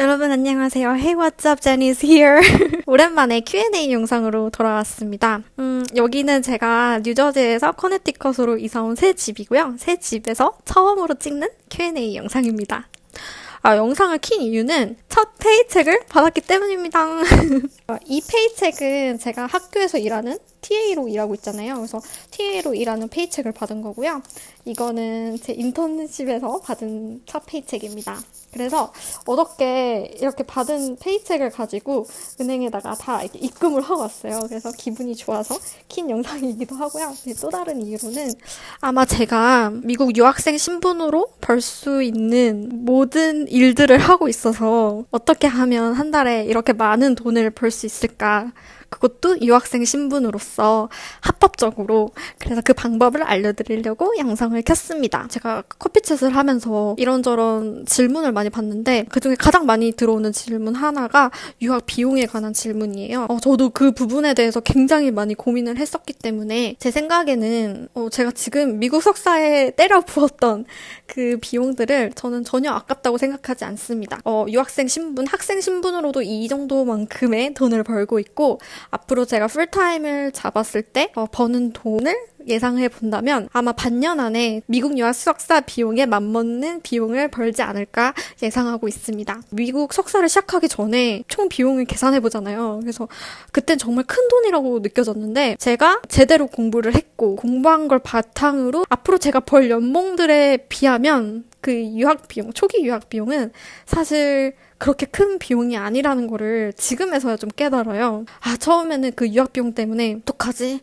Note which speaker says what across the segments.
Speaker 1: 여러분 안녕하세요. Hey what's up, Jenny's here. 오랜만에 Q&A 영상으로 돌아왔습니다. 음, 여기는 제가 뉴저지에서 커네티컷으로 이사 온 새 집이고요. 새 집에서 처음으로 찍는 Q&A 영상입니다. 아, 영상을 킨 이유는 첫 paycheck을 받았기 때문입니다. 이 paycheck은 제가 학교에서 일하는 TA로 일하고 있잖아요. 그래서 TA로 일하는 paycheck을 받은 거고요. 이거는 제 인턴십에서 받은 첫 paycheck입니다. 그래서 어저께 이렇게 받은 페이책을 가지고 은행에다가 다 입금을 하고 왔어요. 그래서 기분이 좋아서 킨 영상이기도 하고요. 또 다른 이유로는 아마 제가 미국 유학생 신분으로 벌 수 있는 모든 일들을 하고 있어서 어떻게 하면 한 달에 이렇게 많은 돈을 벌 수 있을까 그것도 유학생 신분으로서 합법적으로 그래서 그 방법을 알려드리려고 영상을 켰습니다. 제가 커피챗을 하면서 이런저런 질문을 많이 받는데 그중에 가장 많이 들어오는 질문 하나가 유학 비용에 관한 질문이에요. 어, 저도 그 부분에 대해서 굉장히 많이 고민을 했었기 때문에 제 생각에는 어, 제가 지금 미국 석사에 때려 부었던 그 비용들을 저는 전혀 아깝다고 생각하지 않습니다. 어, 유학생 신분, 학생 신분으로도 이 정도만큼의 돈을 벌고 있고 앞으로 제가 풀타임을 잡았을 때 어, 버는 돈을 예상해 본다면 아마 반년 안에 미국 유학 석사 비용에 맞먹는 비용을 벌지 않을까 예상하고 있습니다. 미국 석사를 시작하기 전에 총 비용을 계산해 보잖아요. 그래서 그땐 정말 큰 돈이라고 느껴졌는데 제가 제대로 공부를 했고 공부한 걸 바탕으로 앞으로 제가 벌 연봉들에 비하면 그 유학 비용, 초기 유학 비용은 사실 그렇게 큰 비용이 아니라는 거를 지금에서야 좀 깨달아요. 아, 처음에는 그 유학 비용 때문에 어떡하지?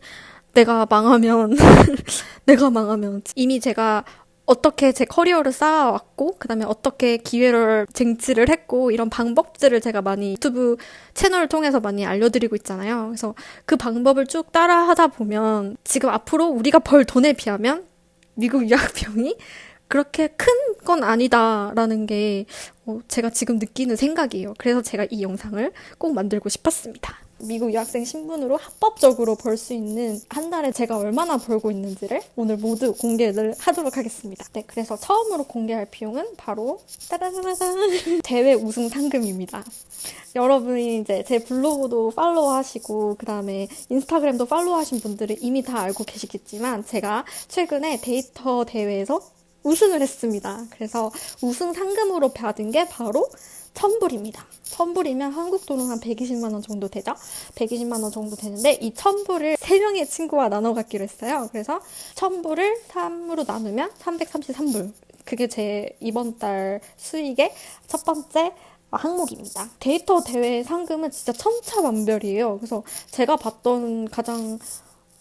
Speaker 1: 내가 망하면, 내가 망하면. 이미 제가 어떻게 제 커리어를 쌓아왔고, 그 다음에 어떻게 기회를 쟁취를 했고, 이런 방법들을 제가 많이 유튜브 채널을 통해서 많이 알려드리고 있잖아요. 그래서 그 방법을 쭉 따라 하다 보면, 지금 앞으로 우리가 벌 돈에 비하면 미국 유학 비용이 그렇게 큰 건 아니다라는 게 어, 제가 지금 느끼는 생각이에요. 그래서 제가 이 영상을 꼭 만들고 싶었습니다. 미국 유학생 신분으로 합법적으로 벌 수 있는 한 달에 제가 얼마나 벌고 있는지를 오늘 모두 공개를 하도록 하겠습니다. 네, 그래서 처음으로 공개할 비용은 바로 따라라란 대회 우승 상금입니다. 여러분이 이제 제 블로그도 팔로우 하시고 그다음에 인스타그램도 팔로우 하신 분들은 이미 다 알고 계시겠지만 제가 최근에 데이터 대회에서 우승을 했습니다. 그래서 우승 상금으로 받은 게 바로 천불입니다. 천불이면 한국 돈은 한 120만 원 정도 되죠? 120만 원 정도 되는데 이 천불을 3명의 친구와 나눠 갖기로 했어요. 그래서 천불을 3으로 나누면 333불. 그게 제 이번 달 수익의 첫 번째 항목입니다. 데이터 대회 상금은 진짜 천차만별이에요. 그래서 제가 봤던 가장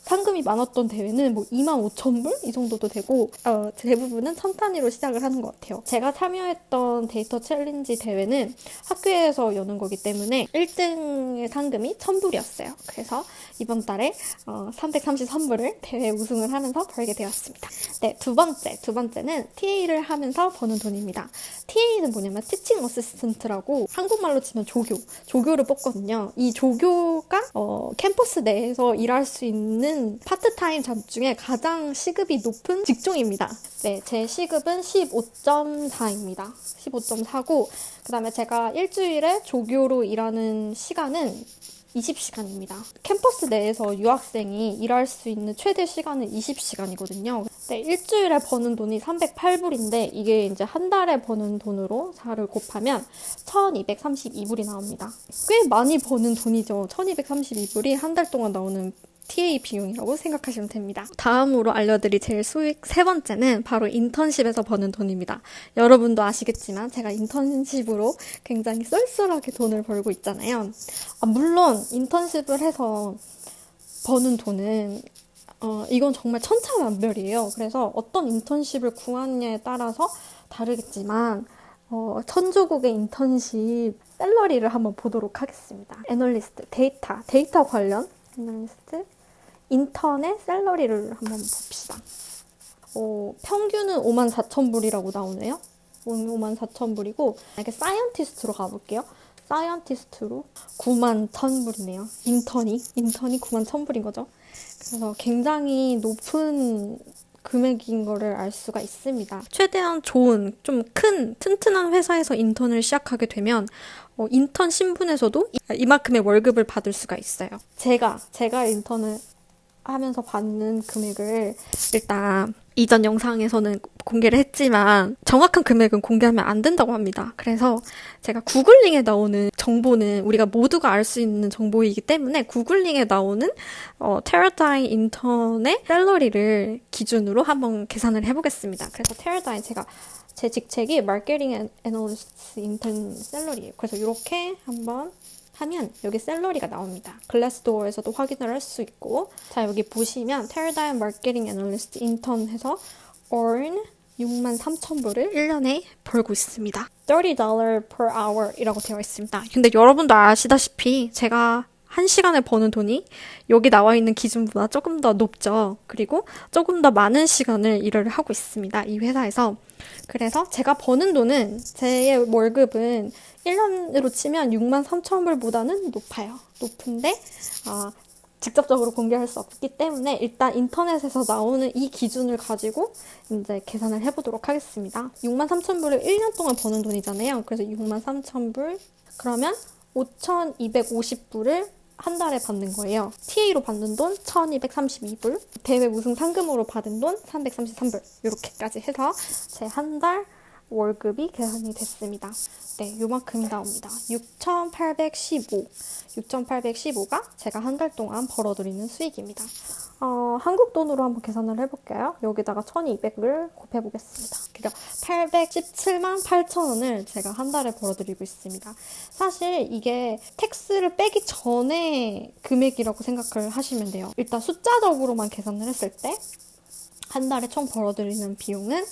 Speaker 1: 상금이 많았던 대회는 뭐 2만 5천 불? 이 정도도 되고 어, 대부분은 천 단위로 시작을 하는 것 같아요. 제가 참여했던 데이터 챌린지 대회는 학교에서 여는 거기 때문에 1등의 상금이 1000불이었어요. 그래서 이번 달에 어, 333불을 대회 우승을 하면서 벌게 되었습니다. 네, 두 번째. 두 번째는 TA를 하면서 버는 돈입니다. TA는 뭐냐면 teaching assistant라고 한국말로 치면 조교. 조교를 뽑거든요. 이 조교가 어, 캠퍼스 내에서 일할 수 있는 저는 파트타임 job 중에 가장 시급이 높은 직종입니다. 네, 제 시급은 15.4입니다. 15.4고, 그 다음에 제가 일주일에 조교로 일하는 시간은 20시간입니다. 캠퍼스 내에서 유학생이 일할 수 있는 최대 시간은 20시간이거든요. 네, 일주일에 버는 돈이 308불인데 이게 이제 한 달에 버는 돈으로 4를 곱하면 1232불이 나옵니다. 꽤 많이 버는 돈이죠. 1232불이 한 달 동안 나오는 TA 비용이라고 생각하시면 됩니다. 다음으로 알려드릴 제일 수익 세 번째는 바로 인턴십에서 버는 돈입니다. 여러분도 아시겠지만 제가 인턴십으로 굉장히 쏠쏠하게 돈을 벌고 있잖아요. 아, 물론 인턴십을 해서 버는 돈은 어, 이건 정말 천차만별이에요. 그래서 어떤 인턴십을 구하느냐에 따라서 다르겠지만 어, 전 주국의 인턴십 salary를 한번 보도록 하겠습니다. 애널리스트, 데이터, 데이터 관련 애널리스트, 인턴의 salary를 한번 봅시다. 어, 평균은 5만 4천 불이라고 나오네요. 5만 4천 불이고 이렇게 사이언티스트로 가볼게요. 사이언티스트로 9만 1천 불이네요. 인턴이 인턴이 9만 1천 불인 거죠. 그래서 굉장히 높은 금액인 거를 알 수가 있습니다. 최대한 좋은, 좀 큰, 튼튼한 회사에서 인턴을 시작하게 되면 어, 인턴 신분에서도 이만큼의 월급을 받을 수가 있어요. 제가, 제가 인턴을 하면서 받는 금액을 일단 이전 영상에서는 공개를 했지만 정확한 금액은 공개하면 안 된다고 합니다. 그래서 제가 구글링에 나오는 정보는 우리가 모두가 알 수 있는 정보이기 때문에 구글링에 나오는 어, 테라다인 인턴의 salary를 기준으로 한번 계산을 해보겠습니다. 그래서 테라다인 제가 제 직책이 마케팅 애널리스트 인턴 salary예요. 그래서 이렇게 한번 하면 여기 salary가 나옵니다. 글래스도어에서도 확인을 할 수 있고 자 여기 보시면 테라다인 마케팅 애널리스트 인턴 해서 earn 6만 3천 불을 1년에 벌고 있습니다. $30 per hour 이라고 되어 있습니다. 근데 여러분도 아시다시피 제가 한 시간에 버는 돈이 여기 나와 있는 기준보다 조금 더 높죠. 그리고 조금 더 많은 시간을 일을 하고 있습니다. 이 회사에서. 그래서 제가 버는 돈은 제 월급은 1년으로 치면 6만 3천 불보다는 높아요. 높은데 아, 직접적으로 공개할 수 없기 때문에 일단 인터넷에서 나오는 이 기준을 가지고 이제 계산을 해보도록 하겠습니다. 6만 3천 불을 1년 동안 버는 돈이잖아요. 그래서 6만 3천 불 그러면 5,250불을 한 달에 받는 거예요. TA로 받는 돈 1232불, 대회 우승 상금으로 받은 돈 333불 이렇게까지 해서 제 한 달 월급이 계산이 됐습니다. 네, 요만큼이 나옵니다. 6,815. 6,815가 제가 한 달 동안 벌어들이는 수익입니다. 어, 한국 돈으로 한번 계산을 해볼게요. 여기다가 1200을 곱해보겠습니다. 그러니까 817만 8천 원을 제가 한 달에 벌어들이고 있습니다. 사실 이게 텍스를 빼기 전에 금액이라고 생각을 하시면 돼요. 일단 숫자적으로만 계산을 했을 때 한 달에 총 벌어들이는 비용은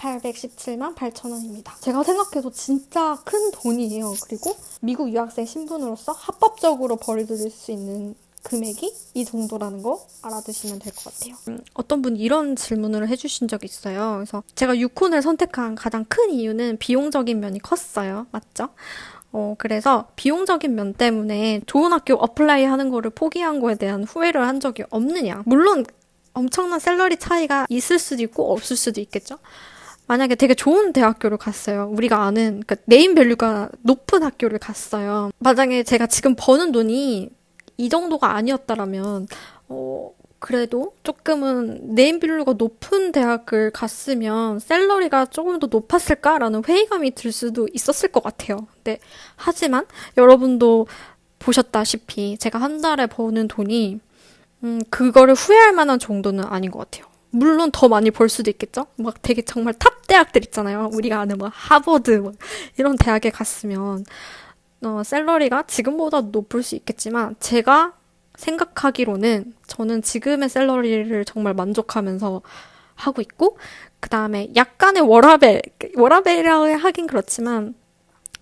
Speaker 1: 817만 8천 원입니다. 제가 생각해도 진짜 큰 돈이에요. 그리고 미국 유학생 신분으로서 합법적으로 벌어들일 수 있는 금액이 이 정도라는 거 알아두시면 될 것 같아요. 음, 어떤 분이 이런 질문을 해주신 적이 있어요. 그래서 제가 유콘을 선택한 가장 큰 이유는 비용적인 면이 컸어요. 맞죠? 어, 그래서 비용적인 면 때문에 좋은 학교 apply 하는 거를 포기한 거에 대한 후회를 한 적이 없느냐. 물론 엄청난 salary 차이가 있을 수도 있고 없을 수도 있겠죠. 만약에 되게 좋은 대학교를 갔어요. 우리가 아는 그러니까 name value가 높은 학교를 갔어요. 만약에 제가 지금 버는 돈이 이 정도가 아니었다라면 어 그래도 조금은 네임 밸류가 높은 대학을 갔으면 salary가 조금 더 높았을까라는 회의감이 들 수도 있었을 것 같아요. 근데 하지만 여러분도 보셨다시피 제가 한 달에 버는 돈이 음, 그거를 후회할 만한 정도는 아닌 것 같아요. 물론 더 많이 벌 수도 있겠죠? 막 되게 정말 탑 대학들 있잖아요. 우리가 아는 뭐 하버드 뭐 이런 대학에 갔으면 어, salary가 지금보다 높을 수 있겠지만 제가 생각하기로는 저는 지금의 salary를 정말 만족하면서 하고 있고 그 다음에 약간의 워라벨 워라벨이라고 하긴 그렇지만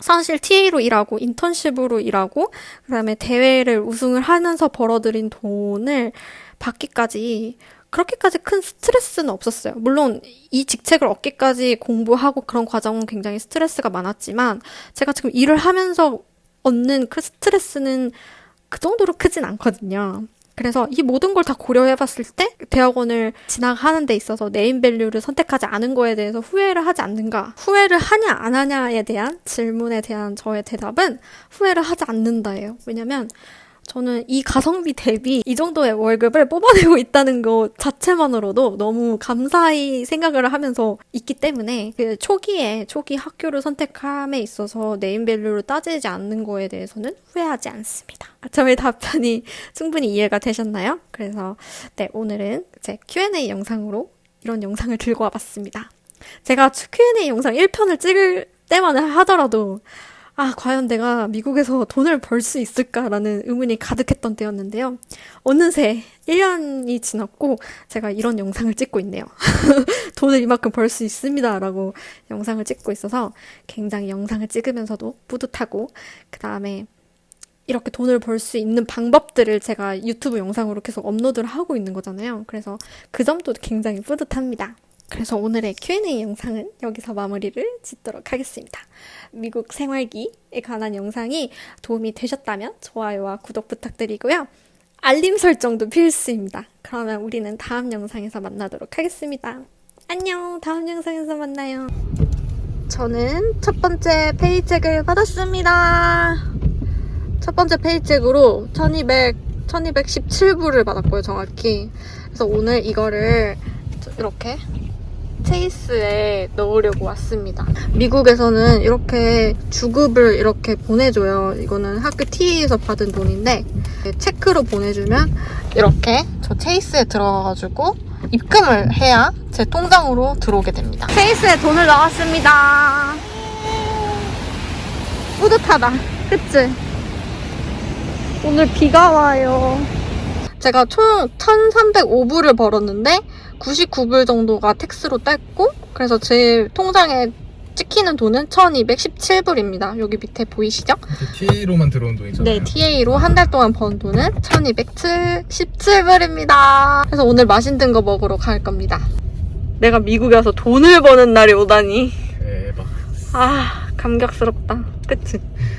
Speaker 1: 사실 TA로 일하고 인턴십으로 일하고 그다음에 대회를 우승을 하면서 벌어들인 돈을 받기까지 그렇게까지 큰 스트레스는 없었어요. 물론 이 직책을 얻기까지 공부하고 그런 과정은 굉장히 스트레스가 많았지만 제가 지금 일을 하면서 얻는 그 스트레스는 그 정도로 크진 않거든요. 그래서 이 모든 걸 다 고려해 봤을 때 대학원을 진학하는 데 있어서 네임밸류를 선택하지 않은 거에 대해서 후회를 하지 않는가? 후회를 하냐 안 하냐에 대한 질문에 대한 저의 대답은 후회를 하지 않는다예요. 왜냐면 저는 이 가성비 대비 이 정도의 월급을 뽑아내고 있다는 것 자체만으로도 너무 감사히 생각을 하면서 있기 때문에 그 초기에 초기 학교를 선택함에 있어서 네임밸류를 따지지 않는 거에 대해서는 후회하지 않습니다. 저의 답변이 충분히 이해가 되셨나요? 그래서 네 오늘은 제 Q&A 영상으로 이런 영상을 들고 와봤습니다. 제가 Q&A 영상 1편을 찍을 때만 하더라도 아, 과연 내가 미국에서 돈을 벌 수 있을까라는 의문이 가득했던 때였는데요. 어느새 1년이 지났고 제가 이런 영상을 찍고 있네요. 돈을 이만큼 벌 수 있습니다라고 영상을 찍고 있어서 굉장히 영상을 찍으면서도 뿌듯하고 그 다음에 이렇게 돈을 벌 수 있는 방법들을 제가 유튜브 영상으로 계속 업로드를 하고 있는 거잖아요. 그래서 그 점도 굉장히 뿌듯합니다. 그래서 오늘의 Q&A 영상은 여기서 마무리를 짓도록 하겠습니다. 미국 생활기에 관한 영상이 도움이 되셨다면 좋아요와 구독 부탁드리고요. 알림 설정도 필수입니다. 그러면 우리는 다음 영상에서 만나도록 하겠습니다. 안녕. 다음 영상에서 만나요. 저는 첫 번째 페이첵을 받았습니다. 첫 번째 페이첵으로 1200, 1217불을 받았고요, 정확히. 그래서 오늘 이거를 이렇게 체이스에 넣으려고 왔습니다. 미국에서는 이렇게 주급을 이렇게 보내줘요. 이거는 학교 TA에서 받은 돈인데 체크로 보내주면 이렇게 저 체이스에 들어가가지고 입금을 해야 제 통장으로 들어오게 됩니다. 체이스에 돈을 넣었습니다. 뿌듯하다. 그치? 오늘 비가 와요. 제가 총 1,305불을 벌었는데 99불 정도가 텍스로 뗐고 그래서 제 통장에 찍히는 돈은 1,217불입니다. 여기 밑에 보이시죠?
Speaker 2: TA로만 들어온 돈이잖아요.
Speaker 1: 네, TA로 한 달 동안 번 돈은 1,217불입니다. 그래서 오늘 맛있는 거 먹으러 갈 겁니다. 내가 미국에 와서 돈을 버는 날이 오다니.
Speaker 2: 대박.
Speaker 1: 아, 감격스럽다. 그치?